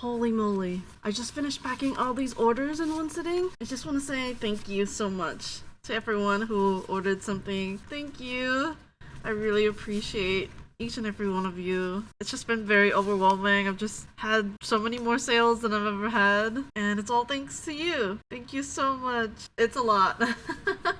Holy moly. I just finished packing all these orders in one sitting. I just want to say thank you so much to everyone who ordered something. Thank you. I really appreciate each and every one of you. It's just been very overwhelming. I've just had so many more sales than I've ever had, and it's all thanks to you. Thank you so much. It's a lot.